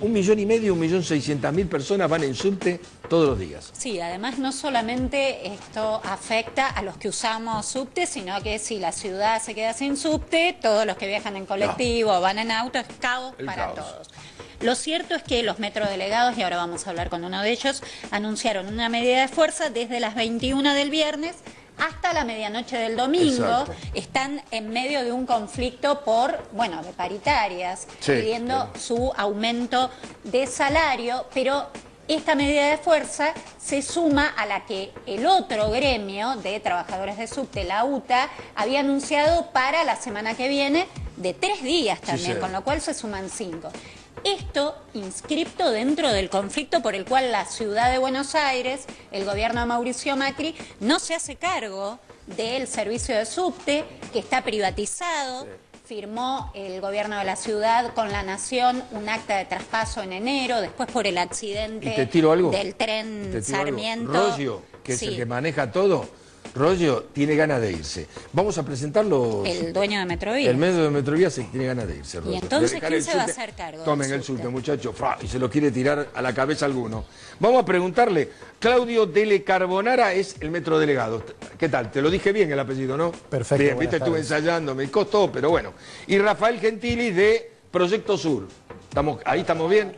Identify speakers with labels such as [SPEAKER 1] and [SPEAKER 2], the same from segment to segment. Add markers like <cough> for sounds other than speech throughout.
[SPEAKER 1] un millón y medio, un millón seiscientas mil personas van en subte todos los días.
[SPEAKER 2] Sí, además no solamente esto afecta a los que usamos subte, sino que si la ciudad se queda sin subte, todos los que viajan en colectivo van en auto, es caos para todos. Lo cierto es que los metrodelegados, y ahora vamos a hablar con uno de ellos, anunciaron una medida de fuerza desde las 21 del viernes hasta la medianoche del domingo están en medio de un conflicto por, bueno, de paritarias, pidiendo su aumento de salario, pero esta medida de fuerza se suma a la que el otro gremio de trabajadores de subte, la UTA, había anunciado para la semana que viene de tres días también, con lo cual se suman cinco. Esto inscripto dentro del conflicto por el cual la ciudad de Buenos Aires, el gobierno de Mauricio Macri, no se hace cargo del servicio de subte, que está privatizado. Firmó el gobierno de la ciudad con la Nación un acta de traspaso en enero, después por el accidente del tren Sarmiento.
[SPEAKER 1] que es el que maneja todo, Rollo tiene ganas de irse. Vamos a presentarlo.
[SPEAKER 2] El dueño de Metrovía.
[SPEAKER 1] El medio de Metrovía se tiene ganas de irse.
[SPEAKER 2] ¿Y entonces quién se va a hacer cargo?
[SPEAKER 1] Tomen el sulte, muchachos. Y se lo quiere tirar a la cabeza alguno. Vamos a preguntarle. Claudio Dele Carbonara es el metro delegado. ¿Qué tal? Te lo dije bien el apellido, ¿no?
[SPEAKER 3] Perfecto.
[SPEAKER 1] Bien, viste, estuve ensayando, me costó, pero bueno. Y Rafael Gentili de Proyecto Sur. ¿Estamos, ¿Ahí estamos bien?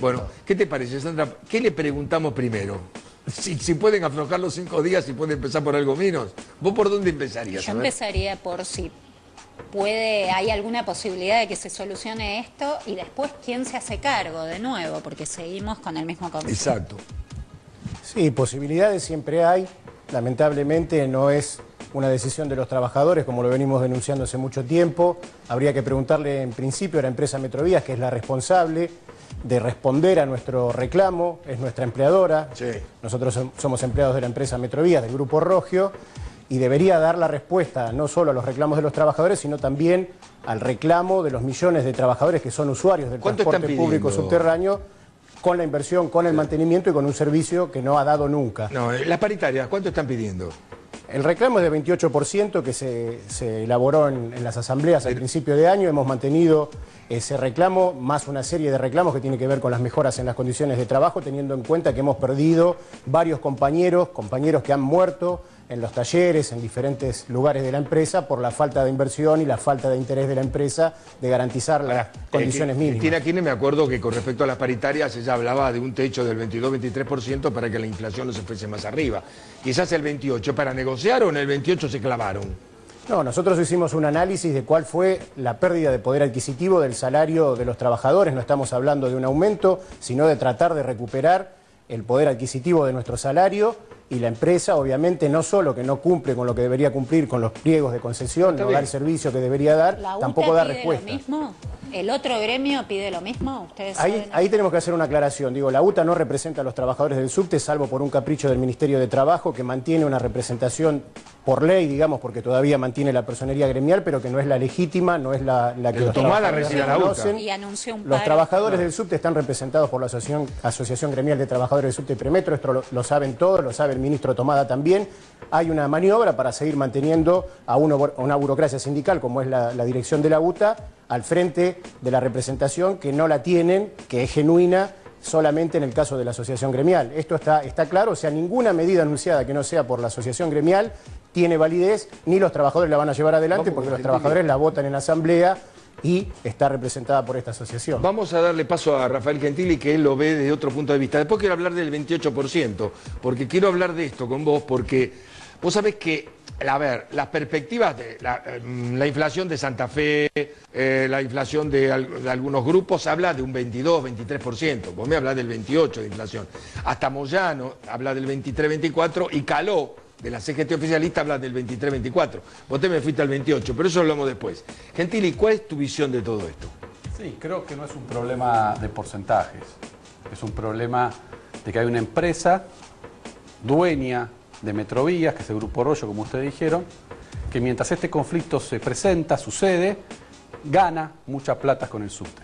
[SPEAKER 1] Bueno, ¿qué te parece, Sandra? ¿Qué le preguntamos primero? <laughs> Si, pueden aflojar los cinco días y pueden empezar por algo menos, ¿vos por dónde empezarías?
[SPEAKER 2] Yo empezaría por si puede, hay alguna posibilidad de que se solucione esto y después quién se hace cargo de nuevo, porque seguimos con el mismo conflicto.
[SPEAKER 1] Exacto.
[SPEAKER 3] Sí, posibilidades siempre hay. Lamentablemente no es una decisión de los trabajadores, como lo venimos denunciando hace mucho tiempo. Habría que preguntarle en principio a la empresa Metrovías, que es la responsable de responder a nuestro reclamo, es nuestra empleadora. Nosotros somos empleados de la empresa Metrovías, del Grupo Rogio, y debería dar la respuesta no solo a los reclamos de los trabajadores, sino también al reclamo de los millones de trabajadores que son usuarios del transporte público subterráneo con la inversión, con el mantenimiento y con un servicio que no ha dado nunca.
[SPEAKER 1] No, eh, las paritarias, ¿cuánto están pidiendo?
[SPEAKER 3] El reclamo es de 28% que se, elaboró en, las asambleas al principio de año. Hemos mantenido ese reclamo, más una serie de reclamos que tiene que ver con las mejoras en las condiciones de trabajo, teniendo en cuenta que hemos perdido varios compañeros, compañeros que han muerto en los talleres, en diferentes lugares de la empresa, por la falta de inversión y la falta de interés de la empresa de garantizar las eh, condiciones mínimas.
[SPEAKER 1] Tiene aquí me acuerdo que con respecto a las paritarias ella hablaba de un techo del 22-23% para que la inflación no se fuese más arriba. Quizás el 28 para negociar o en el 28 se clavaron.
[SPEAKER 3] No, nosotros hicimos un análisis de cuál fue la pérdida de poder adquisitivo del salario de los trabajadores. No estamos hablando de un aumento, sino de tratar de recuperar el poder adquisitivo de nuestro salario y la empresa obviamente no solo que no cumple con lo que debería cumplir con los pliegos de concesión, no da el servicio que debería dar, tampoco da respuesta.
[SPEAKER 2] Lo mismo? ¿El otro gremio pide lo mismo? ¿Ustedes
[SPEAKER 3] ahí, ahí tenemos que hacer una aclaración. Digo, la UTA no representa a los trabajadores del subte, salvo por un capricho del Ministerio de Trabajo, que mantiene una representación por ley, digamos, porque todavía mantiene la personería gremial, pero que no es la legítima, no es la, que los trabajadores reconocen.
[SPEAKER 2] Y anunció un
[SPEAKER 3] los trabajadores del subte están representados por la Asociación, Asociación Gremial de Trabajadores del Subte y Premetro, esto lo, saben todos, lo sabe el ministro Tomada también. Hay una maniobra para seguir manteniendo a, una burocracia sindical, como es la, la dirección de la UTA, al frente de la representación que no la tienen, que es genuina solamente en el caso de la asociación gremial. Esto está, está claro, o sea, ninguna medida anunciada que no sea por la asociación gremial tiene validez, ni los trabajadores la van a llevar adelante porque los trabajadores la votan en asamblea y está representada por esta asociación.
[SPEAKER 1] Vamos a darle paso a Rafael Gentili, que él lo ve desde otro punto de vista. Después quiero hablar del 28%, porque quiero hablar de esto con vos, porque vos sabés que, a ver, las perspectivas de la, mm, inflación de Santa Fe, eh, la inflación de, algunos grupos, habla de un 22, 23%. Vos me hablas del 28% de inflación. Hasta Moyano habla del 23, 24% y Caló de la CGT oficialista habla del 23-24. Vos te me fuiste al 28, pero eso hablamos después. Gentili, ¿cuál es tu visión de todo esto?
[SPEAKER 4] Sí, creo que no es un problema de porcentajes. Es un problema de que hay una empresa dueña de Metrovías, que es el Grupo Rollo, como ustedes dijeron, que mientras este conflicto se presenta, sucede, gana mucha plata con el subte.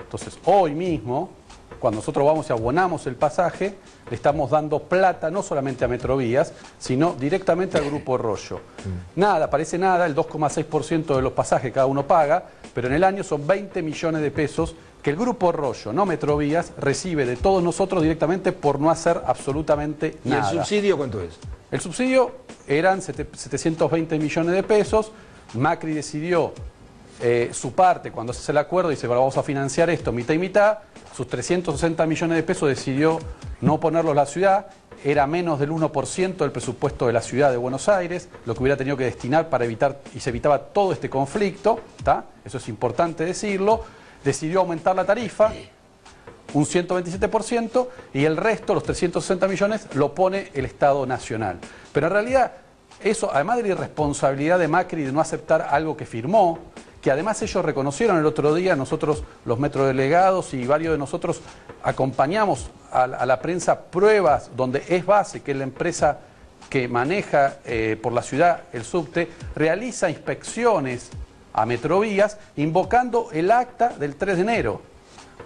[SPEAKER 4] Entonces, hoy mismo, cuando nosotros vamos y abonamos el pasaje, le estamos dando plata no solamente a Metrovías, sino directamente al Grupo Rollo. Mm. Nada, parece nada, el 2,6% de los pasajes cada uno paga, pero en el año son 20 millones de pesos que el Grupo Rollo, no Metrovías, recibe de todos nosotros directamente por no hacer absolutamente
[SPEAKER 1] ¿Y
[SPEAKER 4] nada.
[SPEAKER 1] el subsidio cuánto es?
[SPEAKER 4] El subsidio eran 720 millones de pesos. Macri decidió eh, su parte cuando se hace el acuerdo, dice, bueno, vamos a financiar esto mitad y mitad. Sus 360 millones de pesos decidió no ponerlos la ciudad. Era menos del 1% del presupuesto de la ciudad de Buenos Aires, lo que hubiera tenido que destinar para evitar y se evitaba todo este conflicto. ¿tá? Eso es importante decirlo. Decidió aumentar la tarifa, un 127% y el resto, los 360 millones, lo pone el Estado Nacional. Pero en realidad, eso, además de la irresponsabilidad de Macri de no aceptar algo que firmó, que además ellos reconocieron el otro día, nosotros los metrodelegados y varios de nosotros acompañamos a, la prensa pruebas donde es base que la empresa que maneja eh, por la ciudad el subte realiza inspecciones a Metrovías invocando el acta del 3 de enero.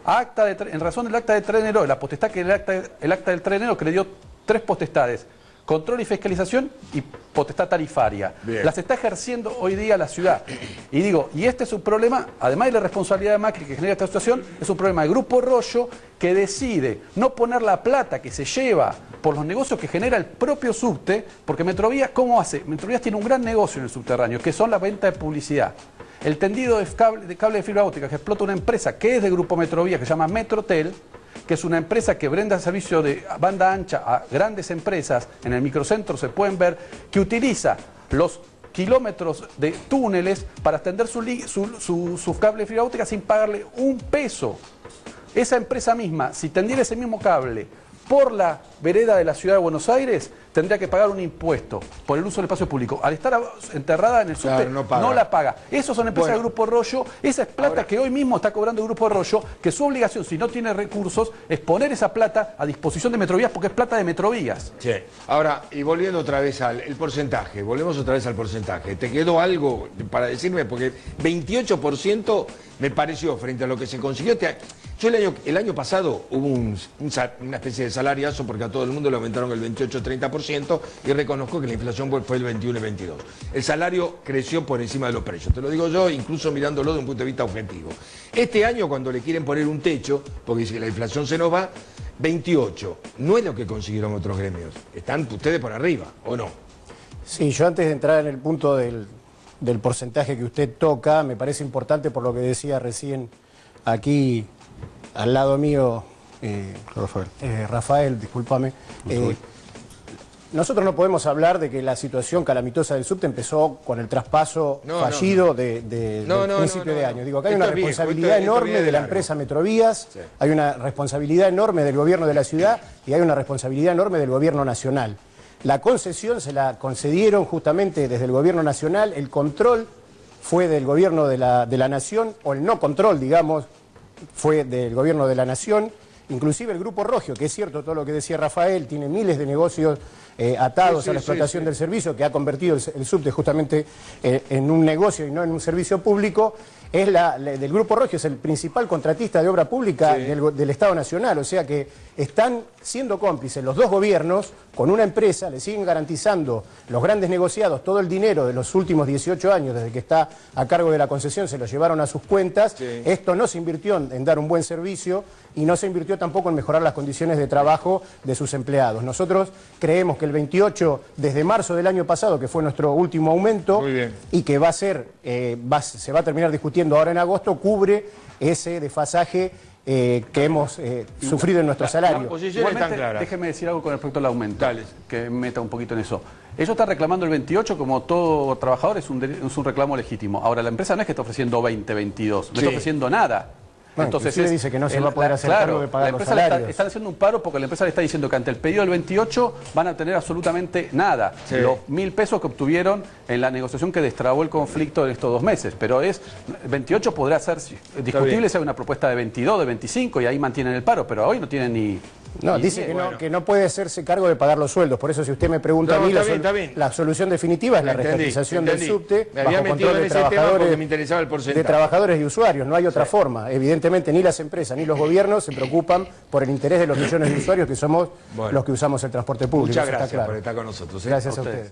[SPEAKER 4] Acta de, en razón del acta de 3 de enero, la potestad que el acta, el acta del 3 de enero que le dio tres potestades, control y fiscalización y potestad tarifaria.
[SPEAKER 1] Bien.
[SPEAKER 4] Las está ejerciendo hoy día la ciudad. Y digo, y este es un problema, además de la responsabilidad de Macri que genera esta situación, es un problema del Grupo Rollo que decide no poner la plata que se lleva por los negocios que genera el propio subte, porque Metrovías, ¿cómo hace? Metrovías tiene un gran negocio en el subterráneo, que son la venta de publicidad. El tendido de cable de, de fibra óptica que explota una empresa que es de Grupo Metrovías, que se llama Metrotel, que es una empresa que brinda servicio de banda ancha a grandes empresas, en el microcentro se pueden ver, que utiliza los kilómetros de túneles para extender su, li- su, su- su cable de fibra óptica sin pagarle un peso. Esa empresa misma, si tendiera ese mismo cable por la vereda de la ciudad de Buenos Aires, tendría que pagar un impuesto por el uso del espacio público. Al estar enterrada en el subte,
[SPEAKER 1] Claro, no
[SPEAKER 4] la paga. Esos son empresas
[SPEAKER 1] Bueno.
[SPEAKER 4] del Grupo Rollo, esa es plata
[SPEAKER 1] Ahora-
[SPEAKER 4] que hoy mismo está cobrando el Grupo Rollo, que su obligación, si no tiene recursos, es poner esa plata a disposición de Metrovías, porque es plata de Metrovías.
[SPEAKER 1] Sí. Ahora, y volviendo otra vez al el porcentaje, volvemos otra vez al porcentaje. ¿Te quedó algo para decirme? Porque 28% me pareció frente a lo que se consiguió. Te- Yo el año, el año pasado hubo una especie de salariazo porque a todo el mundo le aumentaron el 28-30% y reconozco que la inflación fue- el 21 y 22. El salario creció por encima de los precios. Te lo digo yo, incluso mirándolo de un punto de vista objetivo. Este año, cuando le quieren poner un techo, porque si la inflación se nos va, 28. No es lo que consiguieron otros gremios. Están ustedes por arriba, ¿o no?
[SPEAKER 3] Sí, yo antes de entrar en el punto del porcentaje que usted toca, me parece importante por lo que decía recién aquí al lado mío eh,
[SPEAKER 4] Rafael.
[SPEAKER 3] eh, Rafael, discúlpame. Eh, nosotros no podemos hablar de que la situación calamitosa del subte empezó con el traspaso
[SPEAKER 1] No,
[SPEAKER 3] fallido
[SPEAKER 1] no.
[SPEAKER 3] de, de-
[SPEAKER 1] No,
[SPEAKER 3] del
[SPEAKER 1] no,
[SPEAKER 3] principio
[SPEAKER 1] no,
[SPEAKER 3] de año. Digo, acá hay una responsabilidad enorme
[SPEAKER 1] de
[SPEAKER 3] de la
[SPEAKER 1] largo.
[SPEAKER 3] empresa Metrovías,
[SPEAKER 1] Sí.
[SPEAKER 3] hay una responsabilidad enorme del gobierno de la ciudad y hay una responsabilidad enorme del gobierno nacional. La concesión se la concedieron justamente desde el gobierno nacional, el control fue del gobierno de la, de la nación, o el no control, digamos, fue del gobierno de la nación. Inclusive el Grupo Rogio, que es cierto todo lo que decía Rafael, tiene miles de negocios eh, atados
[SPEAKER 1] Sí, sí,
[SPEAKER 3] a la explotación
[SPEAKER 1] sí.
[SPEAKER 3] del servicio, que ha convertido el, el subte justamente eh, en un negocio y no en un servicio público, es la, la- del Grupo Rogio, es el principal contratista de obra pública del, Estado Nacional. O sea que están siendo cómplices los dos gobiernos con una empresa, le siguen garantizando los grandes negociados todo el dinero de los últimos 18 años, desde que está a cargo de la concesión, se lo llevaron a sus cuentas. Esto no se invirtió en, en dar un buen servicio y no se invirtió tampoco en mejorar las condiciones de trabajo de sus empleados. Nosotros creemos que el 28, desde marzo del año pasado, que fue nuestro último aumento, y que va a ser, eh, va- se va a terminar discutiendo ahora en agosto, cubre ese desfasaje eh, que hemos eh, sufrido en nuestro
[SPEAKER 1] la
[SPEAKER 3] salario.
[SPEAKER 4] Igualmente,
[SPEAKER 1] clara.
[SPEAKER 4] déjeme decir algo con respecto al aumento,
[SPEAKER 1] Dale.
[SPEAKER 4] que meta un poquito en eso. Ellos están reclamando el 28 como todo trabajador, es un, es un reclamo legítimo. Ahora, la empresa no es que está ofreciendo 20, 22, no
[SPEAKER 1] Sí.
[SPEAKER 4] está ofreciendo nada.
[SPEAKER 3] Bueno, inclusive
[SPEAKER 4] es-
[SPEAKER 3] dice que no se
[SPEAKER 4] el-
[SPEAKER 3] va a poder
[SPEAKER 4] la-
[SPEAKER 3] hacer
[SPEAKER 4] claro,
[SPEAKER 3] cargo de pagar
[SPEAKER 4] la
[SPEAKER 3] los
[SPEAKER 4] empresa le está- están haciendo un paro porque la empresa le está diciendo que ante el pedido del 28 van a tener absolutamente nada.
[SPEAKER 1] Sí.
[SPEAKER 4] Los mil pesos que obtuvieron en la negociación que destrabó el conflicto en estos dos meses. Pero es 28 podrá ser discutible hay una propuesta de 22, de 25 y ahí mantienen el paro, pero hoy no tienen ni...
[SPEAKER 3] No, dice que no, que no puede hacerse cargo de pagar los sueldos. Por eso, si usted me pregunta
[SPEAKER 1] No,
[SPEAKER 3] a mí, la, sol-
[SPEAKER 1] bien.
[SPEAKER 3] la solución definitiva es la
[SPEAKER 1] Entendí,
[SPEAKER 3] reestatización del subte
[SPEAKER 1] Me había
[SPEAKER 3] bajo control de trabajadores,
[SPEAKER 1] me interesaba el porcentaje.
[SPEAKER 3] de trabajadores y usuarios. No hay otra forma. Evidentemente, ni las empresas ni los gobiernos se preocupan por el interés de los millones de usuarios que somos
[SPEAKER 1] Bueno.
[SPEAKER 3] los que usamos el transporte público.
[SPEAKER 1] Muchas
[SPEAKER 3] está
[SPEAKER 1] gracias
[SPEAKER 3] claro.
[SPEAKER 1] por estar con nosotros. ¿eh?
[SPEAKER 3] Gracias a ustedes.